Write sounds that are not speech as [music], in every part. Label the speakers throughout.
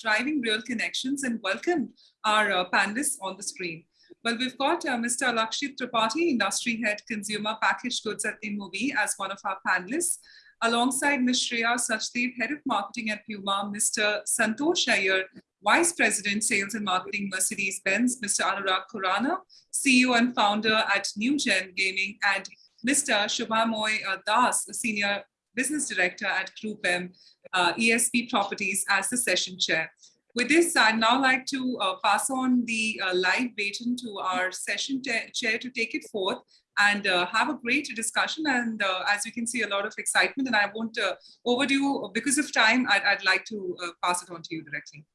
Speaker 1: driving real connections and welcome our uh, panelists on the screen. Well, we've got uh, Mr. Alakshit Tripathi, Industry Head Consumer Packaged Goods at InMobi as one of our panelists, alongside Ms. Shreya Sachdev, Head of Marketing at Puma, Mr. Santosh Iyer, Vice President, Sales and Marketing, Mercedes-Benz, Mr. Anurag Khurana, CEO and founder at NewGen Gaming, and Mr. Shubhamoy uh, Das, Senior Business Director at Group M, uh, ESP Properties as the session chair. With this, I'd now like to uh, pass on the uh, live baton to our session chair to take it forth and uh, have a great discussion. And uh, as you can see, a lot of excitement. And I won't uh, overdo, because of time, I'd, I'd like to uh, pass it on to you directly.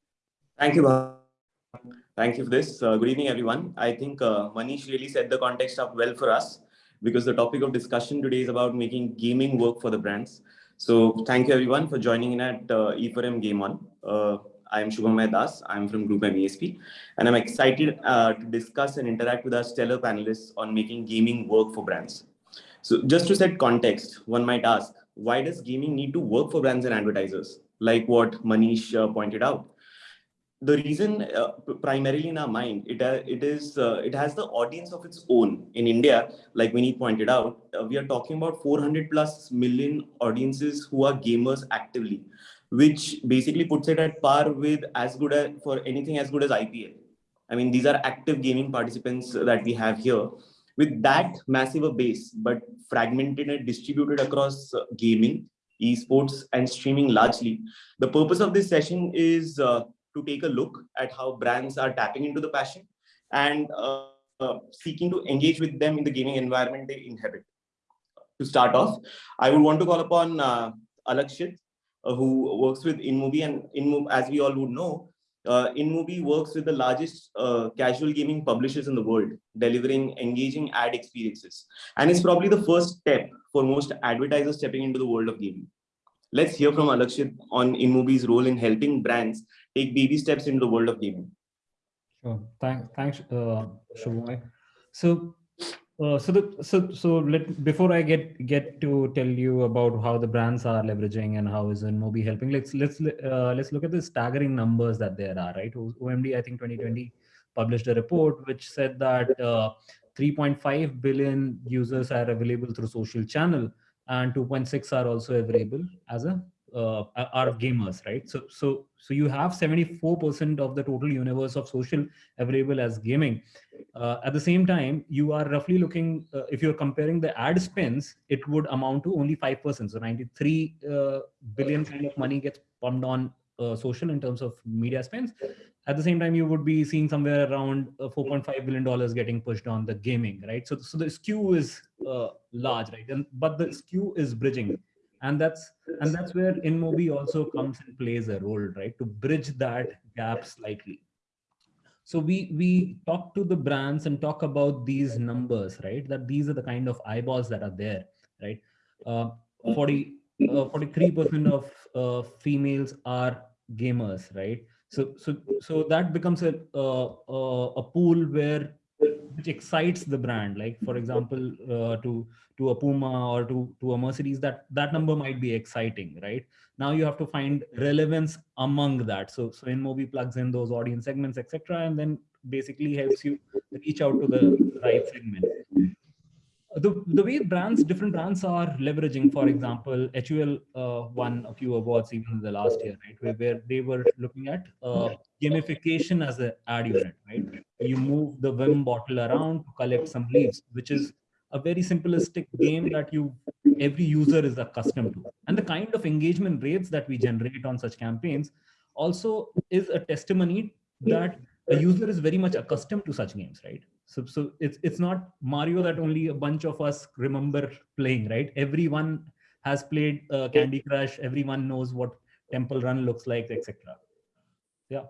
Speaker 2: Thank you. Thank you for this. good evening, everyone. I think Manish really set the context up well for us because the topic of discussion today is about making gaming work for the brands. So thank you everyone for joining in at uh, E4M Game On. Uh, I'm Shubhamoy Das. I'm from Group M ESP, and I'm excited uh, to discuss and interact with our stellar panelists on making gaming work for brands. So just to set context, one might ask, why does gaming need to work for brands and advertisers? Like what Manish uh, pointed out the reason uh, primarily in our mind it uh, it is uh, it has the audience of its own. In india like Vinny pointed out uh, we are talking about 400 plus million audiences who are gamers actively which basically puts it at par with as good as for anything as good as ipl i mean these are active gaming participants that we have here. With that massive a base but fragmented and distributed across uh, gaming esports and streaming largely the purpose of this session is uh, to take a look at how brands are tapping into the passion and uh, uh, seeking to engage with them in the gaming environment they inhabit. To start off, I would want to call upon uh, Alakshit, uh, who works with InMobi, and InMobi, as we all would know, uh, InMobi works with the largest uh, casual gaming publishers in the world, delivering engaging ad experiences. And it's probably the first step for most advertisers stepping into the world of gaming. Let's hear from Alakshit on InMobi's role in helping brands take baby steps into the world of gaming.
Speaker 3: Sure. Thanks, thanks, uh, So, uh, so the so so let before I get get to tell you about how the brands are leveraging and how is InMobi helping. Let's let's uh, let's look at the staggering numbers that there are. Right, OMD I think 2020 published a report which said that uh, 3.5 billion users are available through social channel and 2.6 are also available as a uh, are gamers, right? So, so, so you have 74% of the total universe of social available as gaming. Uh, at the same time, you are roughly looking, uh, if you're comparing the ad spends, it would amount to only 5%. So 93 uh, billion kind of money gets pumped on uh, social in terms of media spends. At the same time, you would be seeing somewhere around uh, 4.5 billion dollars getting pushed on the gaming, right? So, so the skew is large, right? And but the skew is bridging and that's and that's where InMobi also comes and plays a role right? To bridge that gap slightly. So we we talk to the brands and talk about these numbers right? That these are the kind of eyeballs that are there right? Uh, 40 uh, 43% of uh, females are gamers right? So so so that becomes a uh, uh, a pool where which excites the brand like for example uh, to to a puma or to to a mercedes that that number might be exciting right now you have to find relevance among that so so InMobi plugs in those audience segments etc and then basically helps you reach out to the right segment the, the way brands, different brands are leveraging, for example, HUL uh, won a few awards even in the last year, right? Where, where they were looking at uh, gamification as an ad unit, right? You move the Vim bottle around to collect some leaves, which is a very simplistic game that you every user is accustomed to. And the kind of engagement rates that we generate on such campaigns also is a testimony that a user is very much accustomed to such games, right? So, so it's it's not Mario that only a bunch of us remember playing, right? Everyone has played uh, Candy Crush. Everyone knows what Temple Run looks like, etc. Yeah.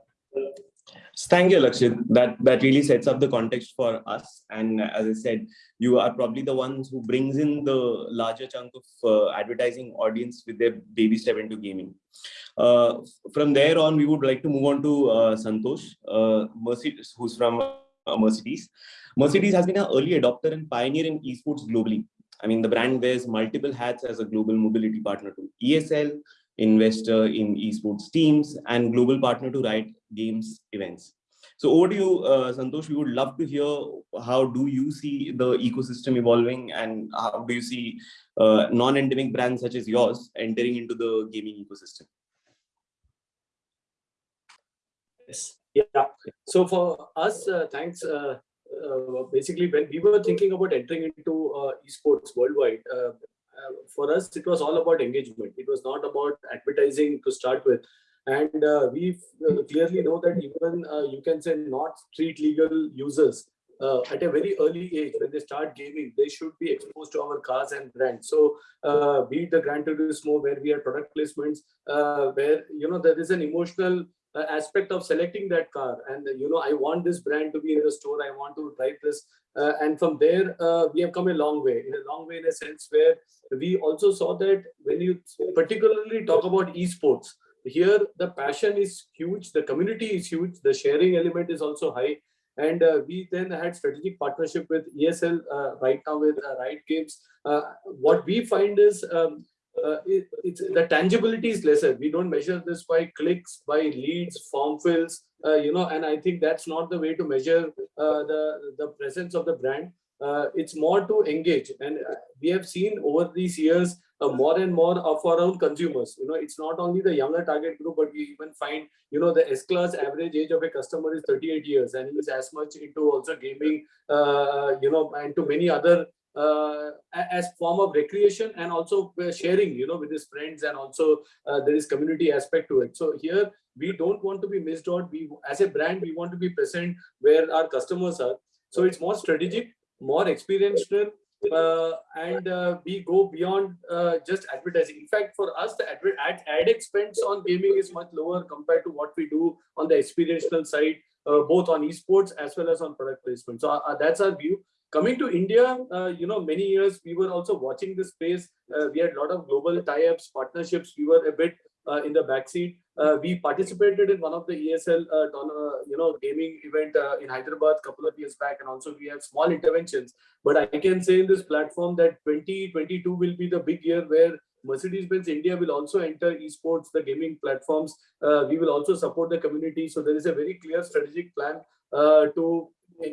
Speaker 2: Thank you, Lakshit. That that really sets up the context for us. And as I said, you are probably the ones who brings in the larger chunk of uh, advertising audience with their baby step into gaming. Uh, from there on, we would like to move on to uh, Santosh, uh, Mercedes, who's from uh, Mercedes. Mercedes has been an early adopter and pioneer in esports globally. I mean, the brand wears multiple hats as a global mobility partner to ESL, investor in esports teams, and global partner to Riot Games events. So over to you, uh, Santosh. We would love to hear how do you see the ecosystem evolving, and how do you see uh, non-endemic brands such as yours entering into the gaming ecosystem?
Speaker 4: Yes. Yeah. So for us, uh, thanks. Uh, uh, basically, when we were thinking about entering into uh, esports worldwide, for us, it was all about engagement. It was not about advertising to start with. And we clearly know that even you can say not street legal users uh, at a very early age when they start gaming they should be exposed to our cars and brands. So uh, be it the Gran Turismo where we have product placements uh, where you know there is an emotional uh, aspect of selecting that car. And you know i want this brand to be in the store i want to drive this uh, and from there uh, we have come a long way in a long way in a sense where we also saw that when you particularly talk about esports here the passion is huge the community is huge the sharing element is also high and uh, we then had strategic partnership with ESL uh, right now with uh, Riot Games. what we find is um, uh, it, it's the tangibility is lesser. We don't measure this by clicks, by leads, form fills, uh, you know, and I think that's not the way to measure uh, the, the presence of the brand. Uh, it's more to engage. And uh, we have seen over these years uh, more and more of our own consumers. You know, it's not only the younger target group, but we even find, you know, the S-class average age of a customer is 38 years and is as much into also gaming, uh, you know, and to many other uh, as form of recreation and also uh, sharing you know with his friends and also uh, there is community aspect to it. So here we don't want to be missed out. We as a brand we want to be present where our customers are. So it's more strategic more experiential uh, and uh, we go beyond uh, just advertising. In fact, for us, the ad, ad expense on gaming is much lower compared to what we do on the experiential side, both on esports as well as on product placement. So that's our view. Coming to India, uh, you know, many years we were also watching this space. Uh, we had a lot of global tie-ups, partnerships. We were a bit uh, in the backseat. Uh, we participated in one of the ESL, uh, uh, you know, gaming event in Hyderabad a couple of years back, and also we have small interventions. But I can say in this platform that 2022 will be the big year where Mercedes-Benz India will also enter esports, the gaming platforms. we will also support the community. So there is a very clear strategic plan to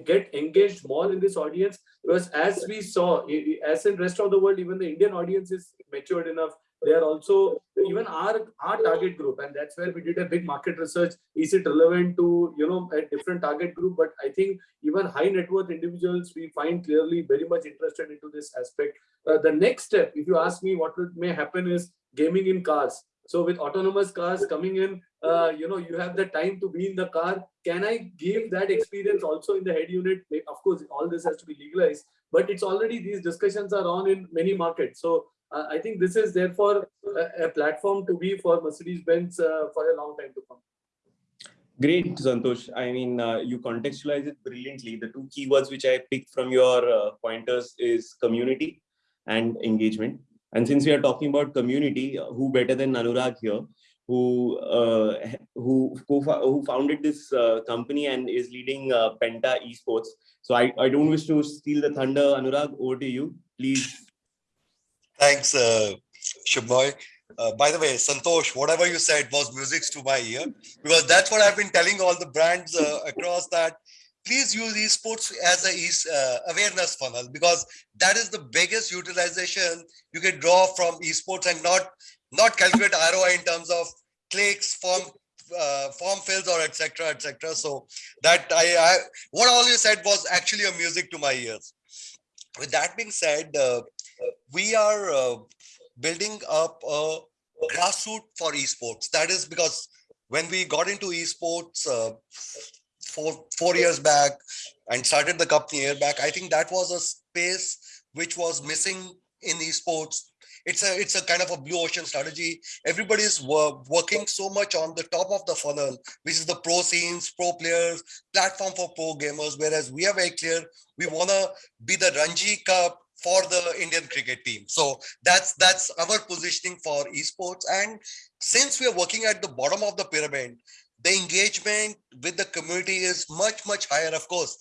Speaker 4: get engaged more in this audience because as we saw as in rest of the world even the indian audience is matured enough they are also even our our target group and that's where we did a big market research is it relevant to you know a different target group but i think even high net worth individuals we find clearly very much interested into this aspect uh, the next step if you ask me what may happen is gaming in cars so with autonomous cars coming in, uh, you know, you have the time to be in the car. Can I give that experience also in the head unit? Of course, all this has to be legalized, but it's already these discussions are on in many markets. So uh, I think this is therefore a, a platform to be for Mercedes-Benz uh, for a long time to come.
Speaker 2: Great, Santosh. I mean, uh, you contextualize it brilliantly. The two keywords which I picked from your uh, pointers is community and engagement. And since we are talking about community, who better than Anurag here, who uh, who who founded this uh, company and is leading uh, Penta Esports. So I, I don't wish to steal the thunder. Anurag, over to you, please.
Speaker 5: Thanks, uh. Uh, by the way, Santosh, whatever you said was music to my ear because that's what I've been telling all the brands uh, across that please use esports as a uh, awareness funnel because that is the biggest utilization you can draw from esports and not not calculate ROI in terms of clicks, form uh, form fills or etc etc. So that I, I what all you said was actually a music to my ears. With that being said, uh, we are uh, building up a grassroots for esports. That is because when we got into esports, uh, four four years back and started the company year back i think that was a space which was missing in esports. It's a it's a kind of a blue ocean strategy. Everybody is wor working so much on the top of the funnel which is the pro scenes pro players platform for pro gamers. Whereas we are very clear we want to be the ranji cup for the indian cricket team so that's that's our positioning for esports and since we are working at the bottom of the pyramid the engagement with the community is much, much higher, of course.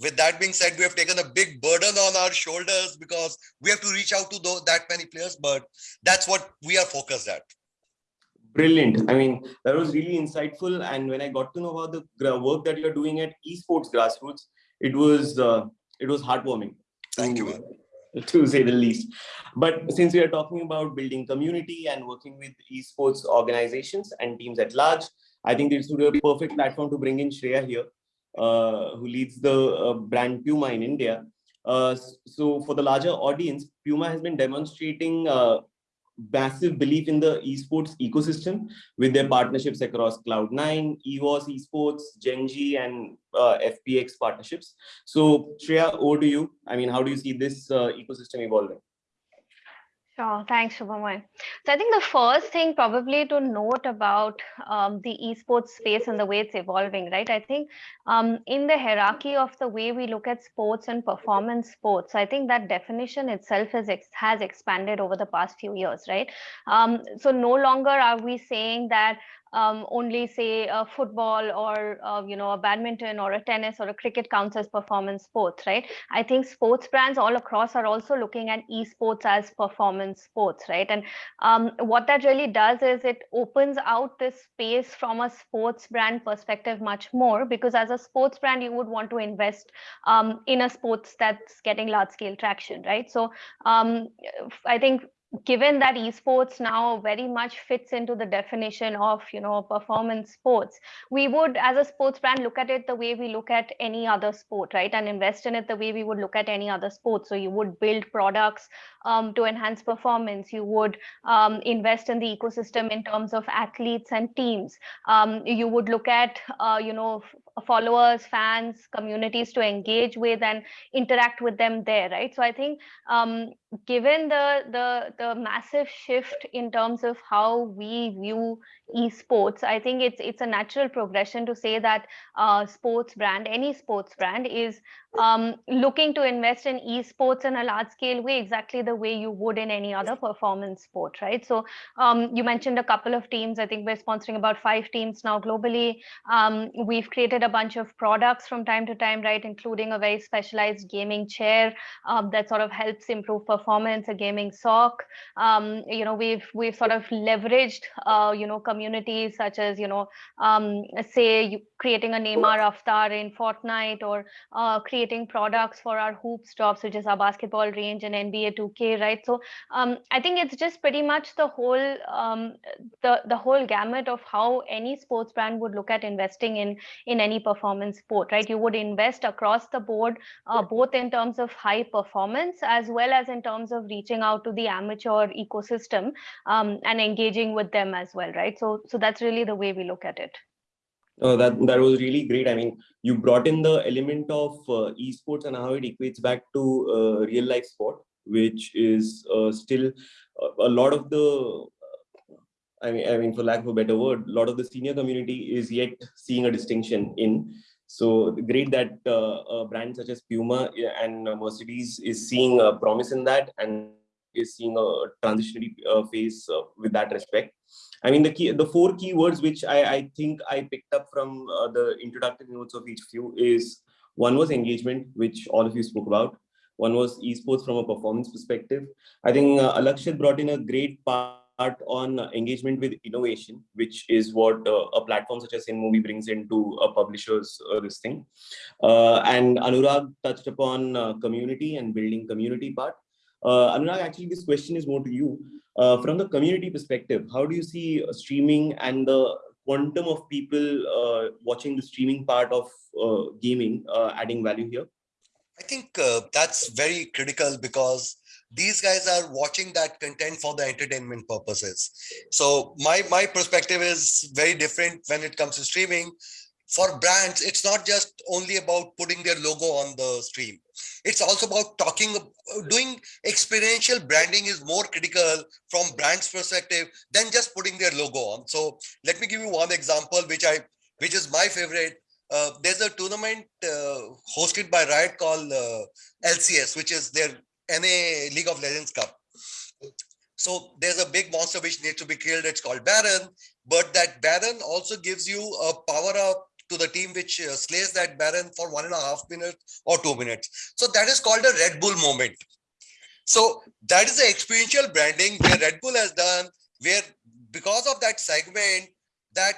Speaker 5: With that being said, we have taken a big burden on our shoulders because we have to reach out to those, that many players, but that's what we are focused at.
Speaker 2: Brilliant. I mean, that was really insightful. And when I got to know about the work that you're doing at esports grassroots, it was uh, it was heartwarming.
Speaker 5: Thank you, [laughs]
Speaker 2: to- say the least. But since we are talking about building community and working with esports organizations and teams at large, I think this would be a perfect platform to bring in Shreya here, uh, who leads the uh, brand Puma in India. Uh, so for the larger audience, Puma has been demonstrating uh, massive belief in the esports ecosystem with their partnerships across Cloud9, EVOS Esports, Gen.G, and uh, FPX partnerships. So Shreya, over to you. I mean, how do you see this uh, ecosystem evolving?
Speaker 6: Sure. Thanks, Shubhamoy. So I think the first thing probably to note about um, the esports space and the way it's evolving, right? I think um, in the hierarchy of the way we look at sports and performance sports, I think that definition itself has expanded over the past few years, right? Um, so no longer are we saying that um, only say a football or uh, you know a badminton or a tennis or a cricket counts as performance sports, right? I think sports brands all across are also looking at esports as performance sports, right? And um, what that really does is it opens out this space from a sports brand perspective much more because as a sports brand, you would want to invest um, in a sports that's getting large scale traction, right? So um, I think given that esports now very much fits into the definition of you know performance sports we would as a sports brand look at it the way we look at any other sport right? And invest in it the way we would look at any other sport. So you would build products um, to enhance performance. You would um, invest in the ecosystem in terms of athletes and teams. Um, you would look at uh, you know followers fans communities to engage with and interact with them there right? So i think um, given the the the massive shift in terms of how we view esports i think it's it's a natural progression to say that uh, sports brand any sports brand is um, looking to invest in esports in a large scale way exactly the way you would in any other performance sport right? So um, you mentioned a couple of teams. I think we're sponsoring about five teams now globally. Um, we've created a bunch of products from time to time right? Including a very specialized gaming chair um, that sort of helps improve performance a gaming sock. Um, you know we've we've sort of leveraged uh, you know communities such as you know um, say creating a Neymar avatar in Fortnite or uh, creating products for our hoops drops which is our basketball range and NBA 2K right? So um, I think it's just pretty much the whole um, the the whole gamut of how any sports brand would look at investing in in any performance sport right you would invest across the board uh, both in terms of high performance as well as in terms of reaching out to the amateur ecosystem um, and engaging with them as well right so so that's really the way we look at it
Speaker 2: Oh, that that was really great. I mean, you brought in the element of uh, esports and how it equates back to uh, real life sport, which is uh, still a, a lot of the. I mean, I mean, for lack of a better word, a lot of the senior community is yet seeing a distinction in. So great that uh, a brand such as Puma and Mercedes is seeing a promise in that and is seeing a transitionary uh, phase uh, with that respect. I mean, the key, the four key words which I, I think I picked up from uh, the introductory notes of each you is one was engagement, which all of you spoke about. One was esports from a performance perspective. I think uh, Alakshit brought in a great part on engagement with innovation, which is what uh, a platform such as InMobi brings into a publisher's uh, this thing. Uh, and Anurag touched upon uh, community and building community part. Uh, Anurag, actually, this question is more to you. Uh, from the community perspective, how do you see streaming and the quantum of people watching the streaming part of gaming adding value here?
Speaker 5: I think that's very critical because these guys are watching that content for the entertainment purposes. So my my perspective is very different when it comes to streaming. For brands, it's not just only about putting their logo on the stream. It's also about talking, doing experiential branding is more critical from brand's perspective than just putting their logo on. So let me give you one example, which I, which is my favorite. Uh, there's a tournament uh, hosted by Riot called uh, LCS, which is their NA League of Legends Cup. So there's a big monster which needs to be killed. It's called Baron, but that Baron also gives you a power up to the team which uh, slays that Baron for one and a half minutes or two minutes. So that is called a Red Bull moment. So that is the experiential branding where Red Bull has done, where because of that segment, that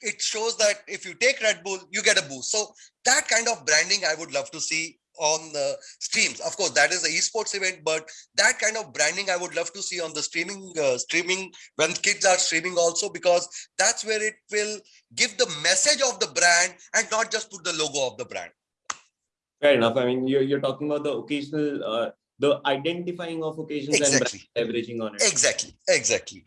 Speaker 5: it shows that if you take Red Bull, you get a boost. So that kind of branding I would love to see on the streams. Of course, that is the esports event, but that kind of branding I would love to see on the streaming, uh, streaming when kids are streaming also, because that's where it will give the message of the brand and not just put the logo of the brand.
Speaker 2: Fair enough. I mean, you're, you're talking about the occasional, uh, the identifying of occasions
Speaker 5: Exactly.
Speaker 2: and leveraging on it.
Speaker 5: Exactly, exactly.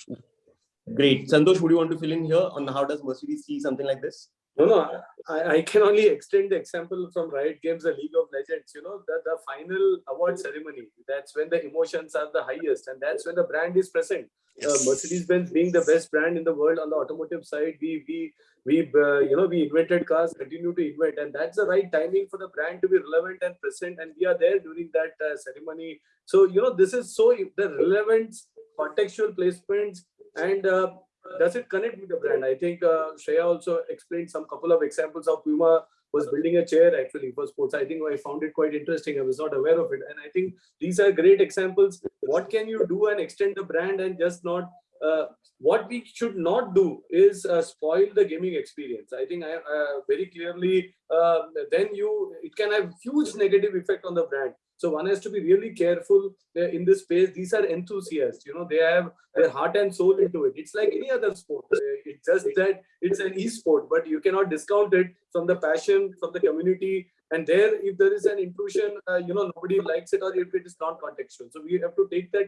Speaker 2: Great. Santosh, would you want to fill in here on how does Mercedes see something like this?
Speaker 4: No, no, I, I can only extend the example from Riot Games, the League of Legends, you know, the, the final award ceremony. That's when the emotions are the highest and that's when the brand is present. Uh, Mercedes-Benz being the best brand in the world on the automotive side, we, we, we, uh, you know, we invented cars, continue to invent, and that's the right timing for the brand to be relevant and present. And we are there during that uh, ceremony. So, you know, this is so the relevance, contextual placements, and uh, does it connect with the brand? I think uh, Shreya also explained some couple of examples of Puma was building a chair actually for sports. I think I found it quite interesting. I was not aware of it. And I think these are great examples. What can you do and extend the brand and just not uh, what we should not do is uh, spoil the gaming experience. I think I uh, very clearly uh, then you it can have huge negative effect on the brand. So one has to be really careful in this space. These are enthusiasts, you know, they have their heart and soul into it. It's like any other sport. Uh, It's just that it's an e-sport, but you cannot discount it from the passion, from the community. And there, if there is an intrusion, uh, you know, nobody likes it or if it is non-contextual. So we have to take that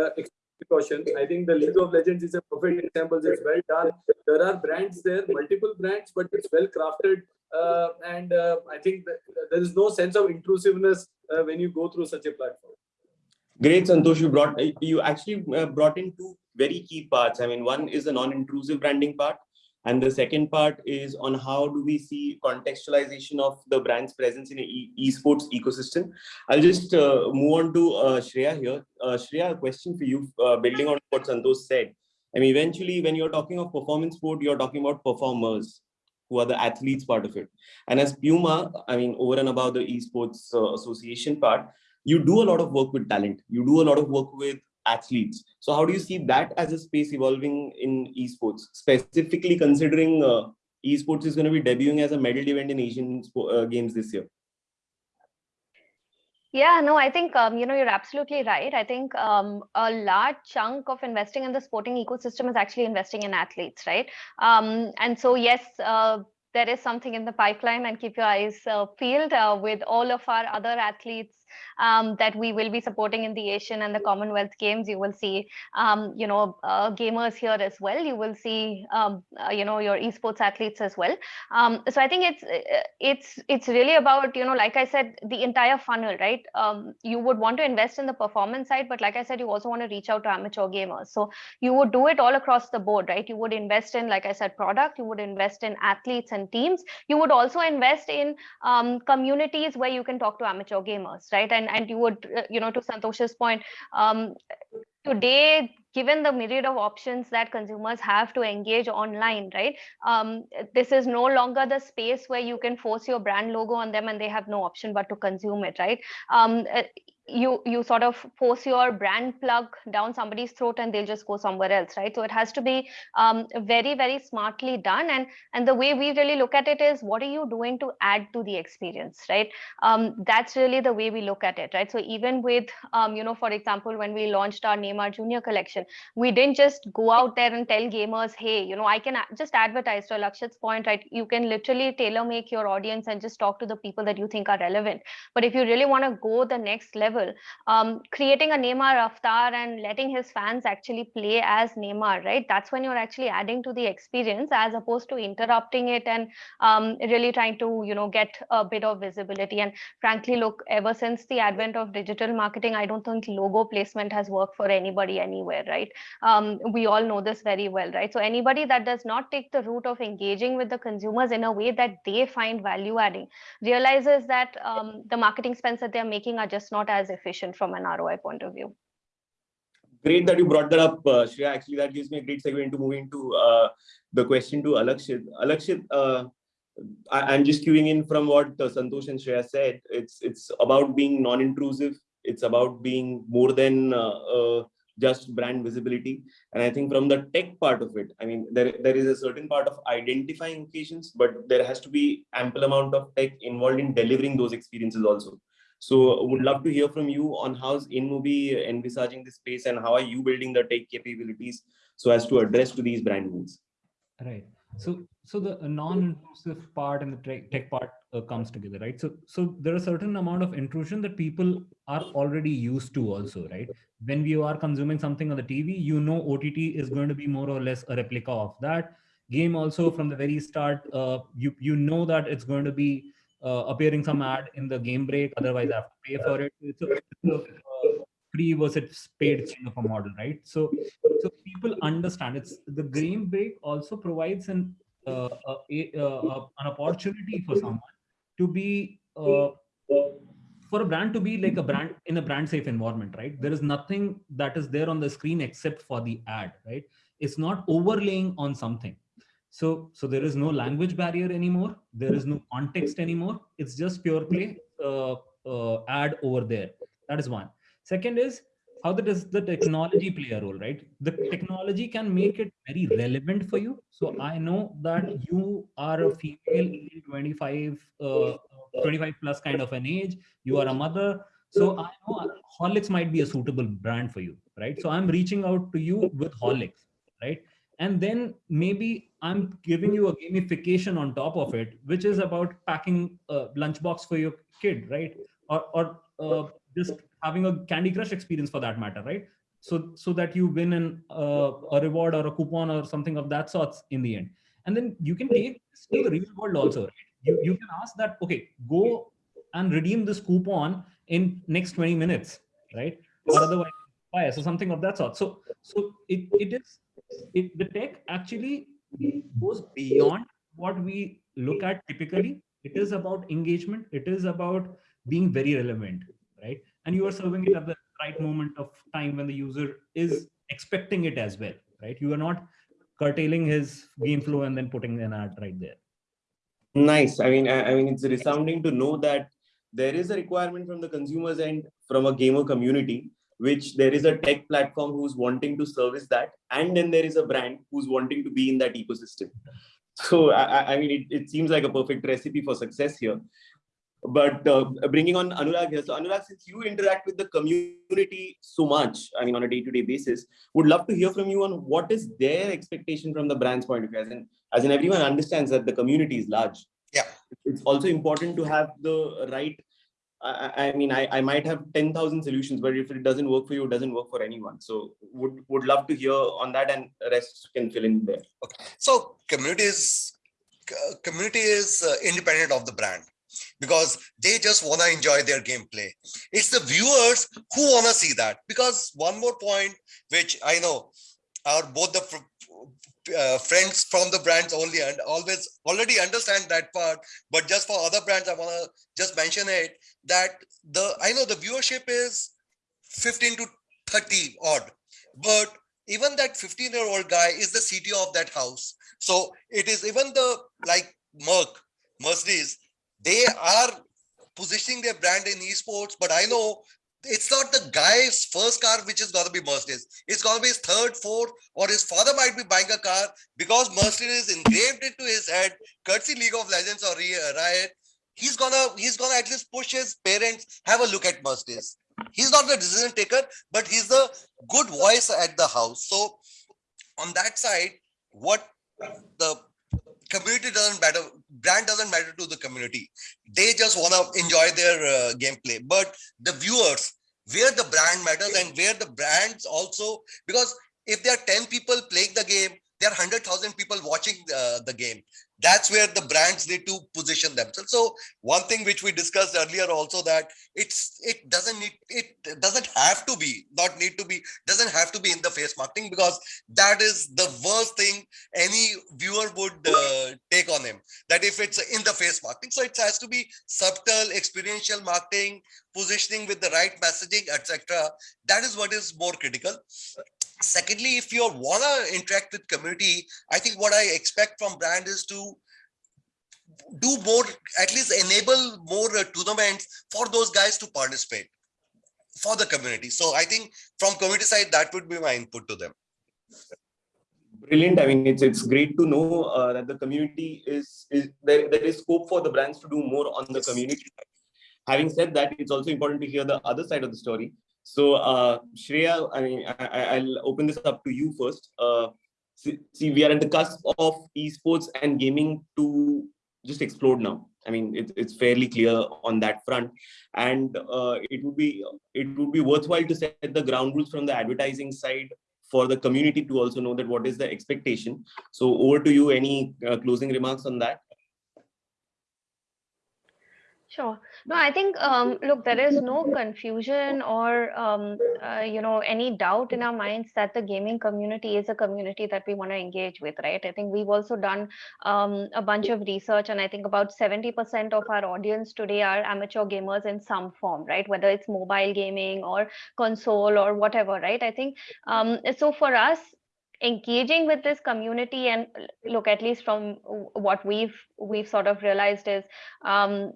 Speaker 4: uh, precaution. I think the League of Legends is a perfect example. It's well done. There are brands there, multiple brands, but it's well crafted. Uh, and uh, I think there is no sense of intrusiveness uh, when you go through such a platform.
Speaker 2: Great, Santosh. You brought you actually uh, brought in two very key parts. I mean, one is the non-intrusive branding part, and the second part is on how do we see contextualization of the brand's presence in a e- esports ecosystem. I'll just uh, move on to uh, Shreya here. Uh, Shreya, a question for you, uh, building on what Santosh said. I mean, eventually, when you're talking of performance sport, you're talking about performers who are the athletes part of it. And as Puma, I mean, over and above the esports uh, association part, you do a lot of work with talent. You do a lot of work with athletes. So how do you see that as a space evolving in esports, specifically considering uh, esports is going to be debuting as a medal event in Asian uh, games this year?
Speaker 6: Yeah, no, I think um, you know you're absolutely right. I think um, a large chunk of investing in the sporting ecosystem is actually investing in athletes, right? Um, and so yes, uh, there is something in the pipeline, and keep your eyes uh, peeled uh, with all of our other athletes um, that we will be supporting in the Asian and the Commonwealth Games. You will see, um, you know, uh, gamers here as well. You will see, um, uh, you know, your esports athletes as well. Um, so I think it's it's it's really about, you know, like I said, the entire funnel, right? Um, you would want to invest in the performance side, but like I said, you also want to reach out to amateur gamers. So you would do it all across the board, right? You would invest in, like I said, product. You would invest in athletes and teams. You would also invest in um, communities where you can talk to amateur gamers, right? And and you would, uh, you know, to Santosh's point, um, today given the myriad of options that consumers have to engage online right um, this is no longer the space where you can force your brand logo on them and they have no option but to consume it right? Um, uh, you you sort of force your brand plug down somebody's throat and they'll just go somewhere else right? So it has to be um, very very smartly done. And and the way we really look at it is what are you doing to add to the experience right? Um, that's really the way we look at it right? So even with um, you know for example when we launched our neymar junior collection we didn't just go out there and tell gamers hey you know i can just advertise to lakshit's point right? You can literally tailor make your audience and just talk to the people that you think are relevant. But if you really want to go the next level um, creating a Neymar avatar and letting his fans actually play as Neymar, right? That's when you're actually adding to the experience as opposed to interrupting it and um, really trying to, you know, get a bit of visibility. And frankly, look, ever since the advent of digital marketing, I don't think logo placement has worked for anybody anywhere, right? Um, we all know this very well, right? So anybody that does not take the route of engaging with the consumers in a way that they find value adding realizes that um, the marketing spends that they're making are just not as efficient from an ROI point of view.
Speaker 2: Great that you brought that up, uh, Shreya. Actually, that gives me a great segue into moving to uh, the question to Alakshit. Alakshit, uh, I, I'm just queuing in from what uh, Santosh and Shreya said. It's it's about being non-intrusive. It's about being more than uh, a just brand visibility. And I think from the tech part of it, I mean, there, there is a certain part of identifying occasions, but there has to be ample amount of tech involved in delivering those experiences also. So would love to hear from you on how's InMobi envisaging this space and how are you building the tech capabilities so as to address to these brand needs?
Speaker 3: Right. So, so the non-intrusive part and the tech, tech part uh, comes together, right? So, so there are certain amount of intrusion that people are already used to also, right? When we are consuming something on the TV, you know OTT is going to be more or less a replica of that game. Also, from the very start, uh, you you know that it's going to be uh, appearing some ad in the game break. Otherwise, I have to pay for it. It's a, uh, free versus paid kind of a model, right? So, so people understand it's the game break also provides an uh, a, a, an opportunity for someone to be uh, for a brand to be like a brand in a brand safe environment, right? There is nothing that is there on the screen except for the ad, right? It's not overlaying on something. So, so there is no language barrier anymore. There is no context anymore. It's just pure play uh, uh, ad over there. That is one. Second is how does the technology play a role, right? The technology can make it very relevant for you. So I know that you are a female 25, uh, 25 plus kind of an age. You are a mother. So I know Horlicks might be a suitable brand for you, right? So I'm reaching out to you with Horlicks, right? And then maybe I'm giving you a gamification on top of it, which is about packing a lunchbox for your kid, right? Or, or uh, just having a Candy Crush experience for that matter, right? So so that you win an uh, a reward or a coupon or something of that sorts in the end, and then you can take this to the real world also. Right? You you can ask that okay, go and redeem this coupon in next 20 minutes, right? Or otherwise, so something of that sort. So so it it is it the tech actually goes beyond what we look at typically. It is about engagement. It is about being very relevant, right? and you are serving it at the right moment of time when the user is expecting it as well, right? You are not curtailing his game flow and then putting an ad right there.
Speaker 2: Nice. I mean, I, I mean, it's resounding to know that there is a requirement from the consumers and from a gamer community, which there is a tech platform who's wanting to service that, and then there is a brand who's wanting to be in that ecosystem. So, I, I mean, it, it seems like a perfect recipe for success here. But uh, bringing on Anurag here. So Anurag, since you interact with the community so much, I mean, on a day-to-day -day basis, would love to hear from you on what is their expectation from the brand's point of view. As in, as in everyone understands that the community is large.
Speaker 5: Yeah.
Speaker 2: It's also important to have the right I, I, mean, I, I might have 10,000 solutions, but if it doesn't work for you, it doesn't work for anyone. So would, would love to hear on that and rest can fill in there.
Speaker 5: Okay. So community is, community is uh, independent of the brand because they just want to enjoy their gameplay. It's the viewers who want to see that because one more point, which I know are both the uh, friends from the brands only and always already understand that part but just for other brands i want to just mention it that the i know the viewership is 15 to 30 odd but even that 15 year old guy is the cto of that house. So it is even the like merc mercedes they are positioning their brand in esports, but I know it's not the guy's first car which is going to be Mercedes. It's going to be his third, fourth, or his father might be buying a car because Mercedes is engraved into his head, courtesy League of Legends or Riot. He's gonna he's gonna at least push his parents have a look at Mercedes. He's not the decision taker, but he's the good voice at the house. So on that side, what the community doesn't matter brand doesn't matter to the community. They just want to enjoy their uh, gameplay. But the viewers where the brand matters and where the brands also because if there are 10 people playing the game there are 100,000 people watching uh, the game that's where the brands need to position themselves. So one thing which we discussed earlier also that it's it doesn't need it doesn't have to be not need to be doesn't have to be in the face marketing because that is the worst thing any viewer would uh, take on him that if it's in the face marketing. So it has to be subtle experiential marketing positioning with the right messaging etc that is what is more critical. Secondly if you want to interact with community i think what i expect from brand is to do more at least enable more uh, tournaments for those guys to participate for the community. So I think from community side, that would be my input to them.
Speaker 2: Brilliant. I mean, it's it's great to know uh, that the community is, is there, there is scope for the brands to do more on the community. Having said that, it's also important to hear the other side of the story. So, uh, Shreya, I mean, I, will open this up to you first. Uh, see, see, we are at the cusp of esports and gaming to just explode now. I mean, it, it's fairly clear on that front, and uh, it would be it would be worthwhile to set the ground rules from the advertising side for the community to also know that what is the expectation. So over to you, any uh, closing remarks on that?
Speaker 6: Sure. No, I think, um, look, there is no confusion or, um, uh, you know, any doubt in our minds that the gaming community is a community that we want to engage with, right? I think we've also done um, a bunch of research, and I think about 70% of our audience today are amateur gamers in some form, right? Whether it's mobile gaming or console or whatever, right? I think um, so for us, engaging with this community and look at least from what we've we've sort of realized is um,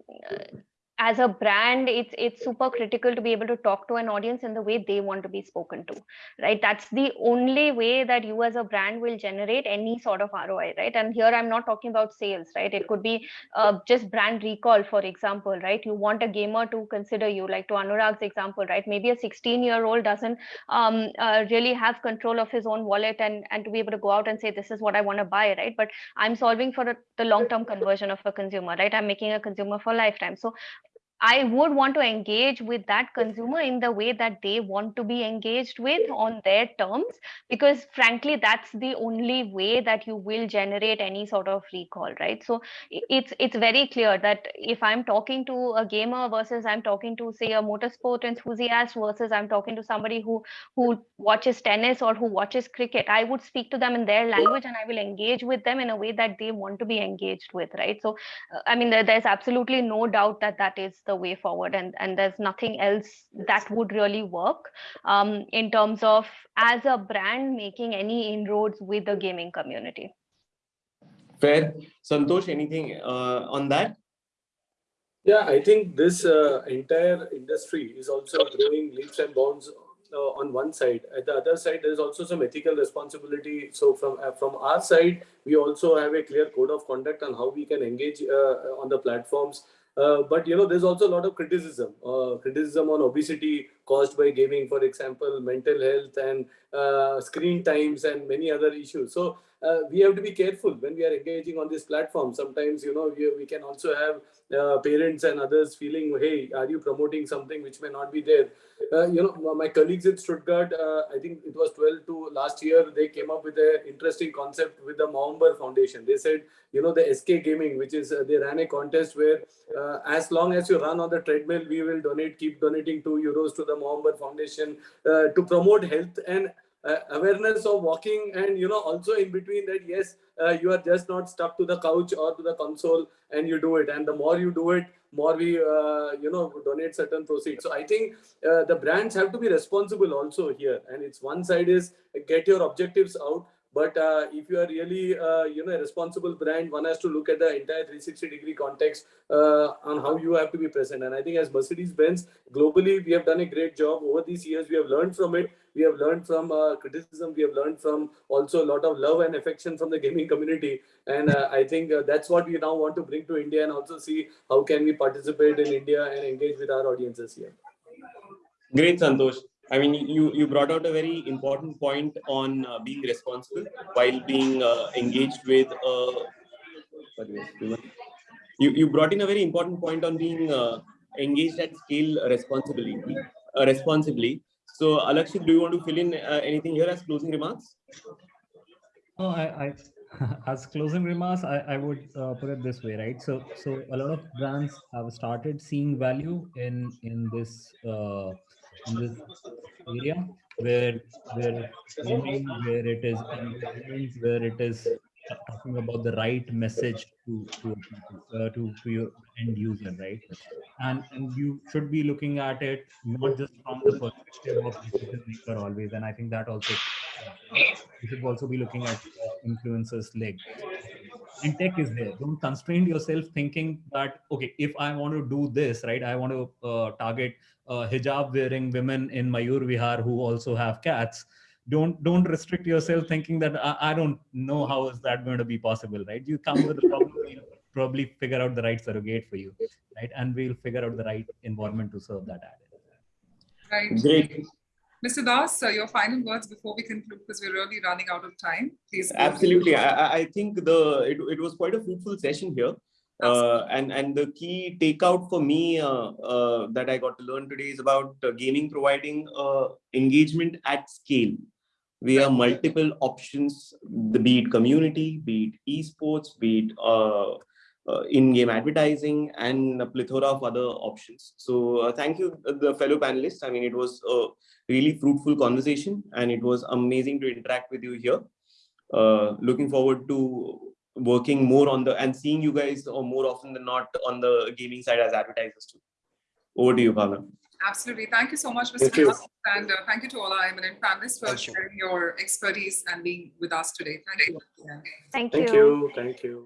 Speaker 6: as a brand it's it's super critical to be able to talk to an audience in the way they want to be spoken to right? That's the only way that you as a brand will generate any sort of roi right? And here i'm not talking about sales right? It could be uh, just brand recall for example right? You want a gamer to consider you like to anurag's example right? Maybe a 16 year old doesn't um, uh, really have control of his own wallet and and to be able to go out and say this is what i want to buy right? But i'm solving for a, the long term conversion of a consumer right? I'm making a consumer for lifetime. So I would want to engage with that consumer in the way that they want to be engaged with on their terms, because frankly, that's the only way that you will generate any sort of recall, right? So it's it's very clear that if I'm talking to a gamer versus I'm talking to say a motorsport enthusiast versus I'm talking to somebody who who watches tennis or who watches cricket, I would speak to them in their language and I will engage with them in a way that they want to be engaged with, right? So uh, I mean, there's absolutely no doubt that that is the way forward and and there's nothing else that would really work um, in terms of as a brand making any inroads with the gaming community
Speaker 2: fair santosh anything uh, on that
Speaker 4: yeah i think this uh, entire industry is also growing leaps and bounds uh, on one side. At the other side, there is also some ethical responsibility. So from uh, from our side, we also have a clear code of conduct on how we can engage uh, on the platforms uh, but you know, there's also a lot of criticism, uh, criticism on obesity caused by gaming, for example, mental health and uh, screen times and many other issues. So uh, we have to be careful when we are engaging on this platform. Sometimes you know we, we can also have uh, parents and others feeling, hey, are you promoting something which may not be there? you know, my colleagues in Stuttgart, I think it was 12 to last year, they came up with an interesting concept with the Movember Foundation. They said, you know, the SK Gaming, which is they ran a contest where uh, as long as you run on the treadmill, we will donate, keep donating two euros to the Movember Foundation uh, to promote health and uh, awareness of walking and you know also in between that yes uh, you are just not stuck to the couch or to the console and you do it and the more you do it more we uh, you know donate certain proceeds so i think uh, the brands have to be responsible also here and it's one side is get your objectives out but uh, if you are really, uh, you know, a responsible brand, one has to look at the entire 360 degree context on how you have to be present. And I think as Mercedes-Benz, globally, we have done a great job over these years. We have learned from it. We have learned from uh, criticism. We have learned from also a lot of love and affection from the gaming community. And uh, I think uh, that's what we now want to bring to India and also see how can we participate in India and engage with our audiences here.
Speaker 2: Great, Santosh. I mean, you, you brought out a very important point on uh, being responsible while being uh, engaged with. Uh, you, you brought in a very important point on being uh, engaged at scale responsibly. Uh, responsibly. So, Alakshit, do you want to fill in uh, anything here as closing remarks?
Speaker 3: No, I, I [laughs] as closing remarks, I, I would uh, put it this way, right? So, so a lot of brands have started seeing value in in this uh, in this area where where where it is where it is talking about the right message to to uh, to, to your end user right and and you should be looking at it not just from the perspective of decision maker always and i think that also you should also be looking at influencers leg and tech is there. Don't constrain yourself thinking that okay, if I want to do this, right, I want to uh, target uh, hijab wearing women in Mayur Vihar who also have cats. Don't don't restrict yourself thinking that I, I don't know how is that going to be possible, right? You come with a problem, we'll probably figure out the right surrogate for you, right? And we'll figure out the right environment to serve that ad.
Speaker 1: Right.
Speaker 2: Great.
Speaker 1: Mr. Das, uh, your final words before we conclude because we're really running out of time. Please.
Speaker 2: Absolutely. I, I- I think the it, it was quite a fruitful session here. Uh, and and the key takeout for me uh, uh, that I got to learn today is about uh, gaming providing uh, engagement at scale via multiple options, the be it community, be it esports, be it uh, uh, in-game advertising, and a plethora of other options. So uh, thank you, uh, the fellow panelists. I mean, it was a really fruitful conversation, and it was amazing to interact with you here. Uh, looking forward to working more on the and seeing you guys or more often than not on the gaming side as advertisers too. Over to you, Bhavna.
Speaker 1: Absolutely. Thank you so much, Mr.
Speaker 4: Thank you.
Speaker 1: And uh, thank you to all our eminent panelists for
Speaker 5: Thank you.
Speaker 1: sharing your expertise and being with us today. Thank you. Yeah.
Speaker 6: Thank,
Speaker 4: Thank you. Thank you.